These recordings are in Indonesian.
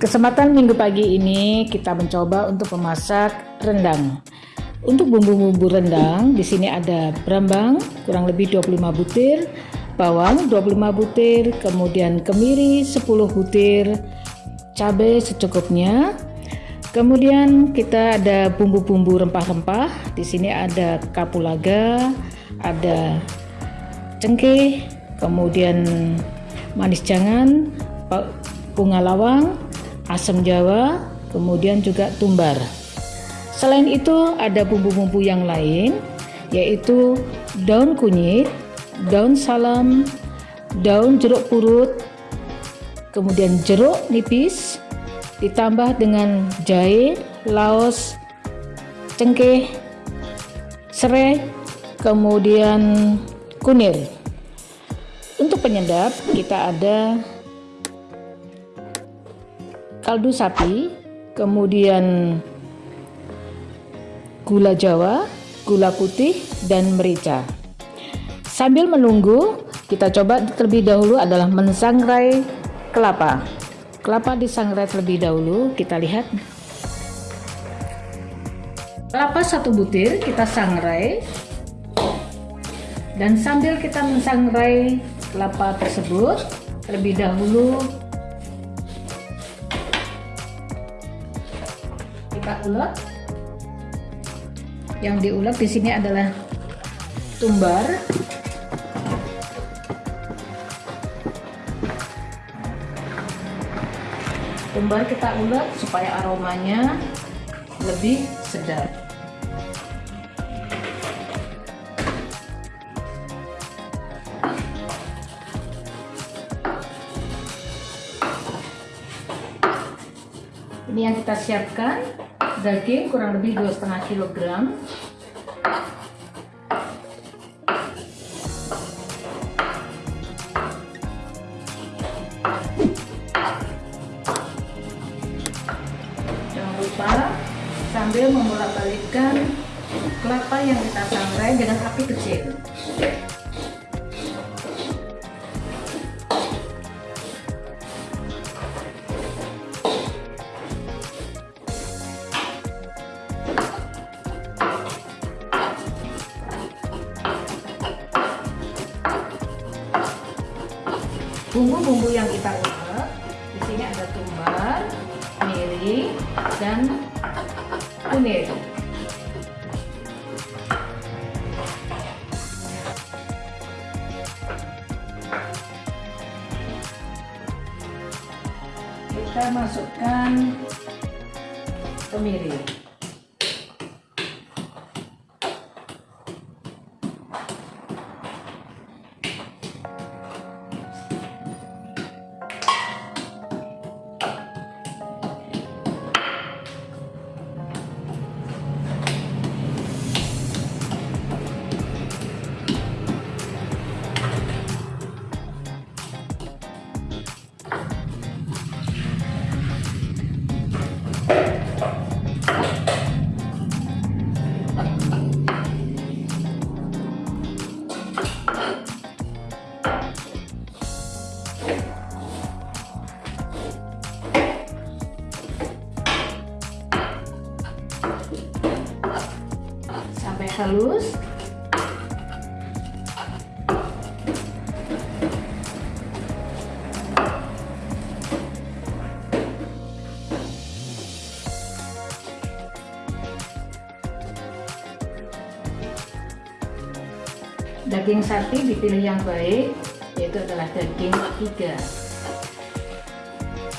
Kesempatan minggu pagi ini kita mencoba untuk memasak rendang. Untuk bumbu-bumbu rendang, di sini ada berambang kurang lebih 25 butir, bawang 25 butir, kemudian kemiri 10 butir, cabai secukupnya. Kemudian kita ada bumbu-bumbu rempah-rempah. Di sini ada kapulaga, ada cengkeh, kemudian manis jangan, bunga lawang, asam jawa, kemudian juga tumbar. Selain itu ada bumbu-bumbu yang lain yaitu daun kunyit, daun salam, daun jeruk purut, kemudian jeruk nipis ditambah dengan jahe, laos, cengkeh, serai, kemudian kunir. Untuk penyedap kita ada kaldu sapi, kemudian gula jawa, gula putih, dan merica. Sambil menunggu, kita coba terlebih dahulu adalah mensangrai kelapa. Kelapa disangrai terlebih dahulu, kita lihat. Kelapa satu butir kita sangrai. Dan sambil kita mensangrai kelapa tersebut, terlebih dahulu ulek. Yang diulek di sini adalah tumbar. Tumbar kita ulek supaya aromanya lebih sedap. Ini yang kita siapkan daging kurang lebih 2,5 kg bumbu-bumbu yang kita sampai halus. Daging sapi dipilih yang baik yaitu adalah daging iga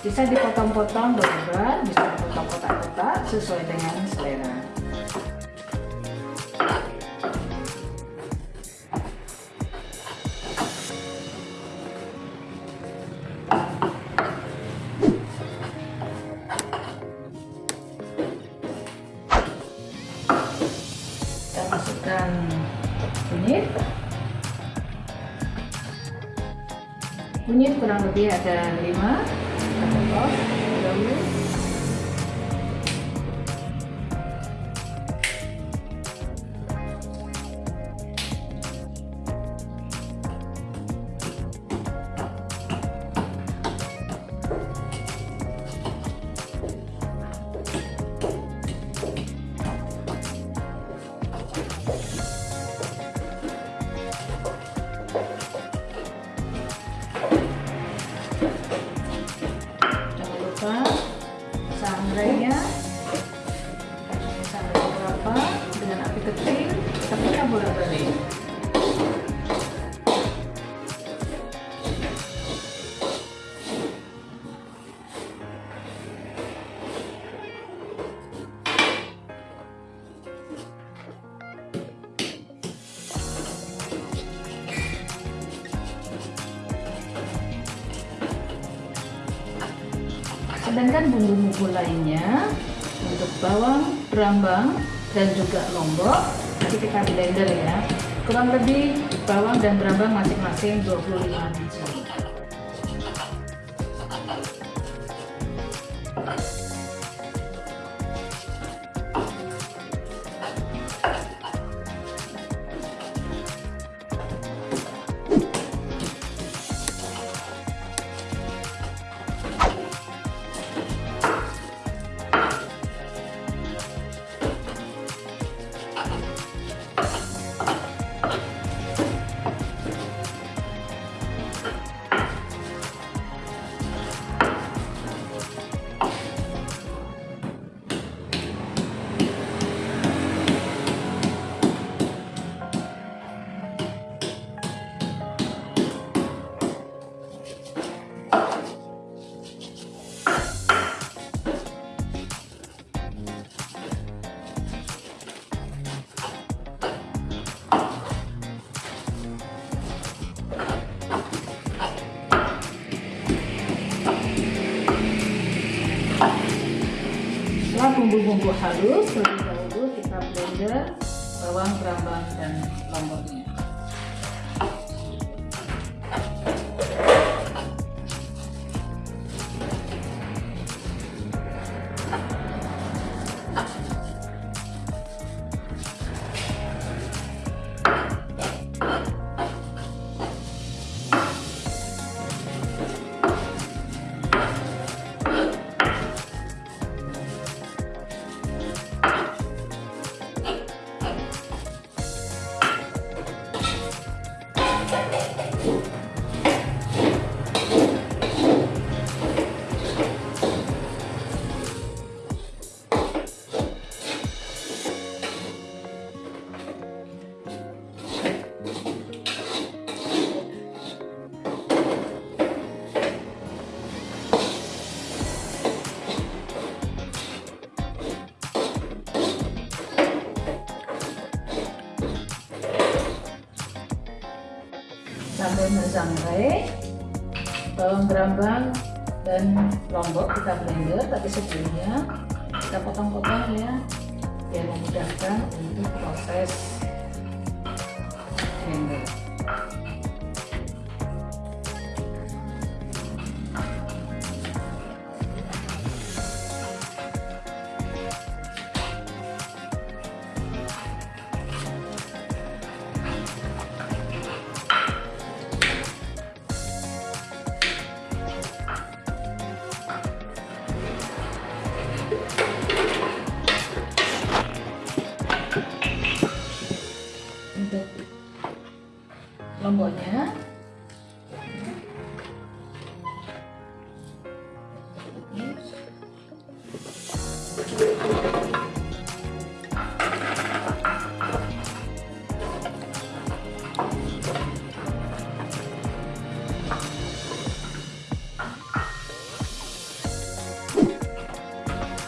bisa dipotong-potong berlebar bisa dipotong kotak-kotak sesuai dengan selera kunyit kurang lebih ada 5 kita Andrea. Bawang, berambang, dan juga lombok. Nanti kita blender ya. Kurang lebih bawang dan berambang masing-masing 25 biji setelah bumbu-bumbu halus mensangrai bawang berambang dan lombok kita blender tapi sebelumnya kita potong-potong ya biar memudahkan untuk proses blender lomboknya.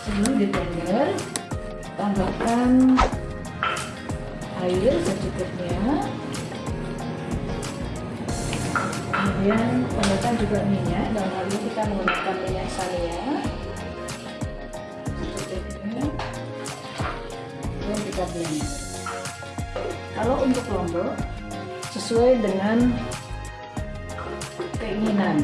Sebelum di blender tambahkan air secukupnya kemudian tambahkan juga minyak dan lalu kita menggunakan minyak saria secukupnya dan kita blender kalau untuk lombok sesuai dengan keinginan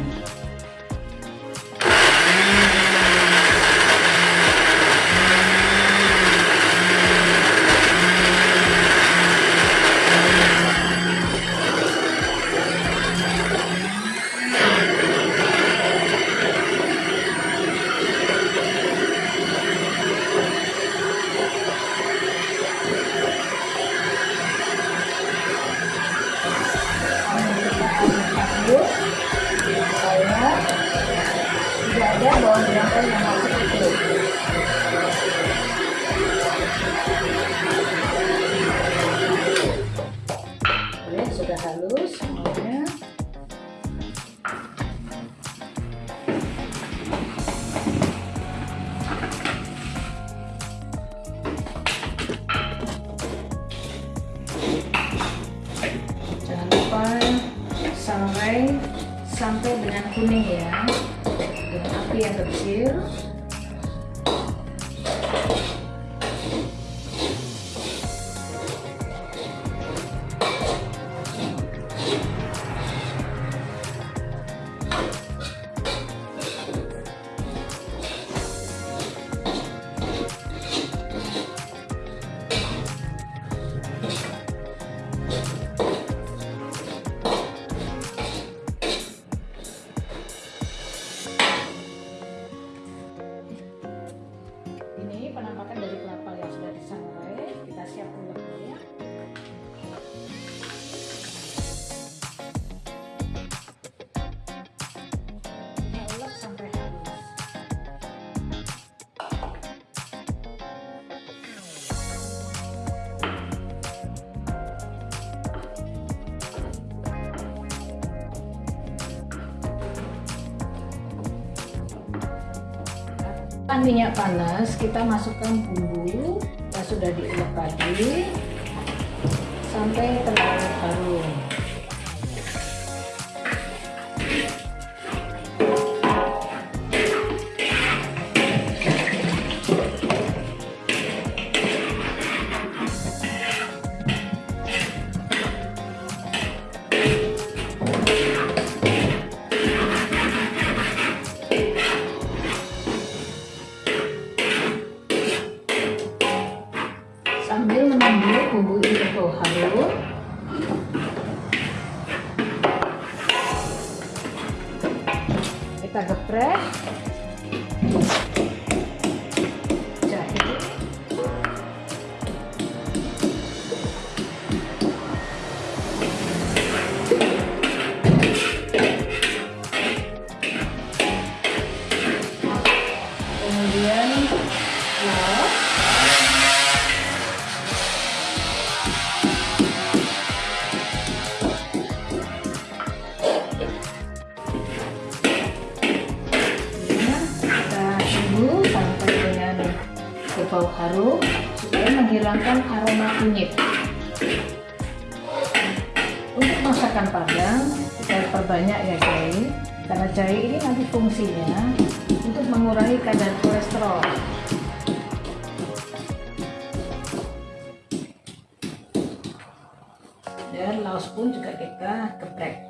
kuning ya. Dengan api yang kecil Minyak panas, kita masukkan bumbu yang sudah diulek tadi sampai terlalu harum. Kemudian laos berbau harum supaya menghilangkan aroma kunyit. Untuk masakan padang kita perbanyak ya jahe, karena jahe ini nanti fungsinya mengurangi kadar kolesterol. Dan laos pun juga kita geprek.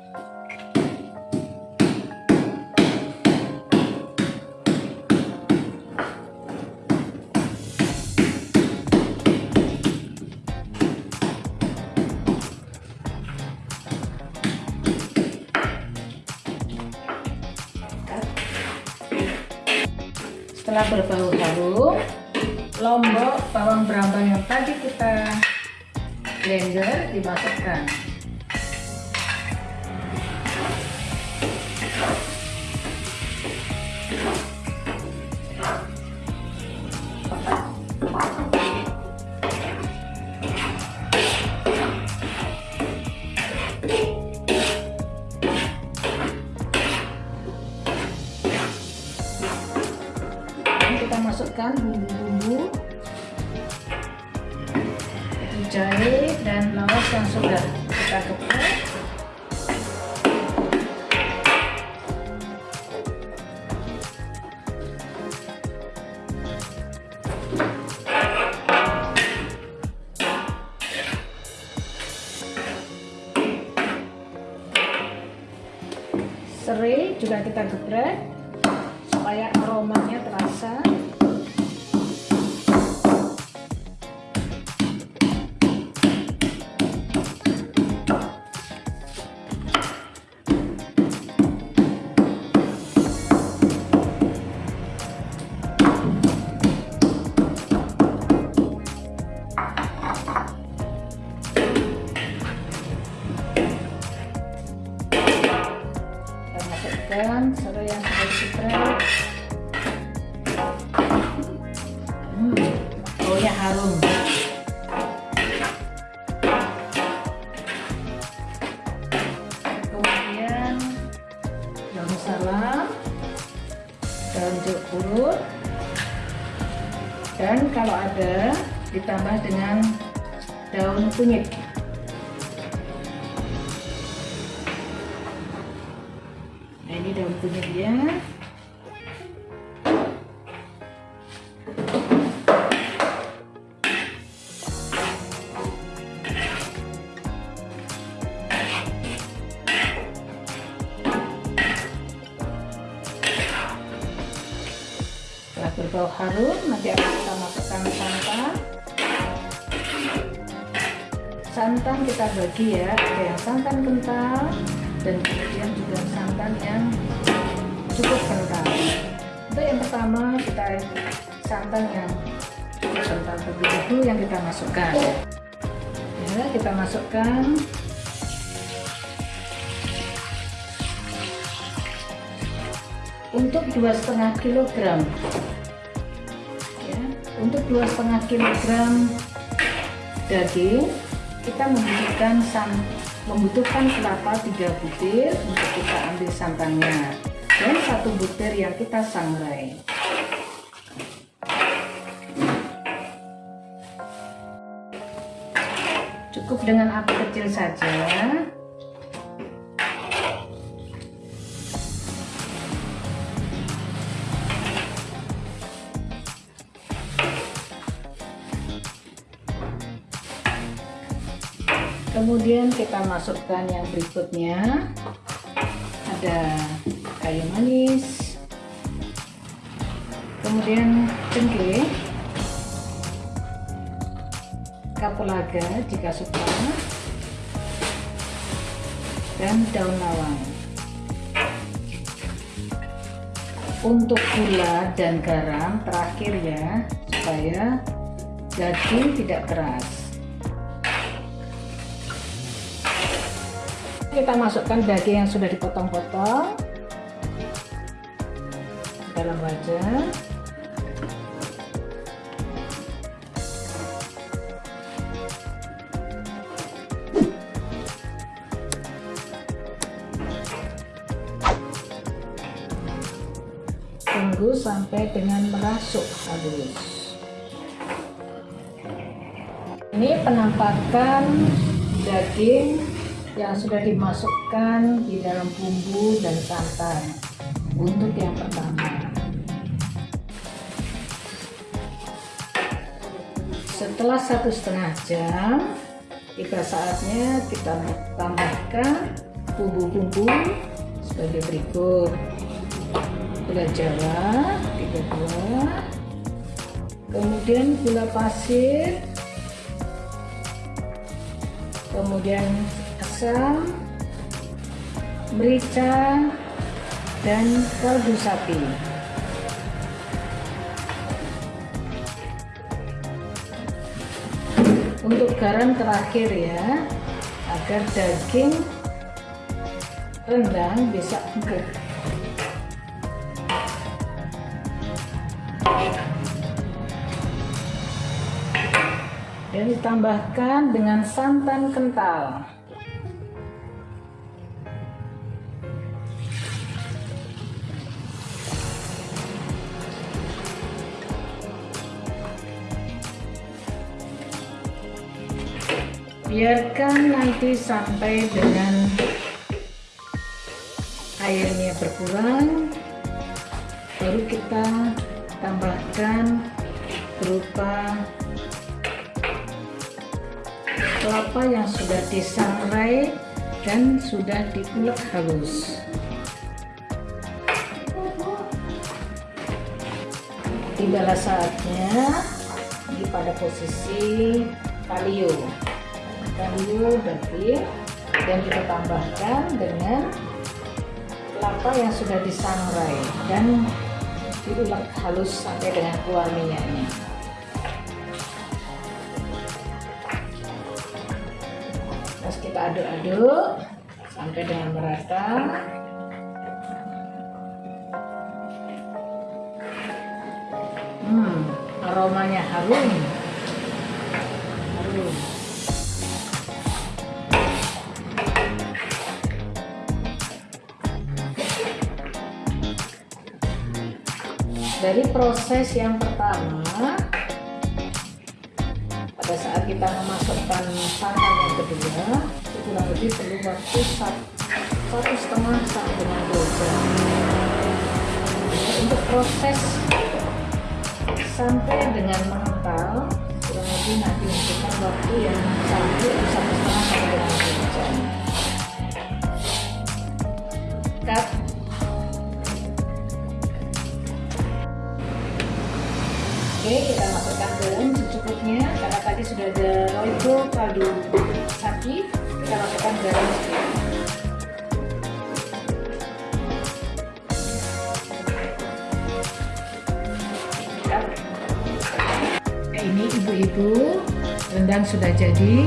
Setelah berbau harum lombok bawang brambang yang tadi kita blender dimasukkan. kita masukkan bumbu-bumbu. Jahe dan laos yang sudah kita geprek dan kalau ada ditambah dengan daun kunyit. Nah ini daun kunyitnya bagi ya. Ada yang santan kental dan kemudian juga santan yang cukup kental. Untuk yang pertama kita santan yang cukup kental terlebih dahulu yang kita masukkan. Ya kita masukkan. Untuk dua setengah kilogram. Ya untuk dua setengah kilogram daging kita membutuhkan san membutuhkan kelapa tiga butir untuk kita ambil santannya dan satu butir yang kita sangrai cukup dengan api kecil saja kemudian kita masukkan yang berikutnya. Ada kayu manis. Kemudian cengkeh. Kapulaga jika suka dan daun lawang. Untuk gula dan garam terakhir ya supaya daging tidak keras kita masukkan daging yang sudah dipotong-potong. Dalam wajan. Tunggu sampai dengan merasuk halus ini penampakan daging yang sudah dimasukkan di dalam bumbu dan santan. Untuk yang pertama. Setelah satu setengah jam tiba saatnya kita tambahkan bumbu-bumbu sebagai berikut. Gula jawa tiga buah. Kemudian gula pasir. Kemudian asam, merica, dan kaldu sapi. Untuk garam terakhir ya, agar daging rendang bisa empuk. Dan ditambahkan dengan santan kental. Biarkan nanti sampai dengan airnya berkurang baru kita tambahkan berupa kelapa yang sudah disangrai dan sudah diulek halus. Tibalah saatnya ini pada posisi kalio kalio daging dan kita tambahkan dengan kelapa yang sudah disangrai dan diulek halus sampai dengan keluar minyaknya terus kita aduk-aduk sampai dengan merata. Hmm aromanya harum dari proses yang pertama pada saat kita memasukkan santan yang kedua itu kurang lebih perlu waktu satu setengah sampai dengan dua jam. Untuk proses sampai dengan mengental kurang lebih nanti membutuhkan waktu yang sampai satu setengah sampai dengan dua jam Oke, kita masukkan garam secukupnya karena tadi sudah ada royco kaldu sapi. Kita masukkan garam. Nah, ini ibu-ibu rendang sudah jadi.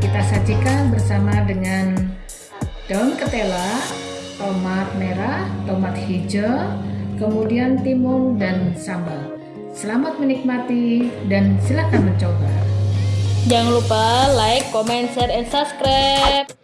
Kita sajikan bersama dengan daun ketela, tomat merah, tomat hijau, kemudian timun dan sambal. Selamat menikmati dan silakan mencoba. Jangan lupa like, comment, share, and subscribe.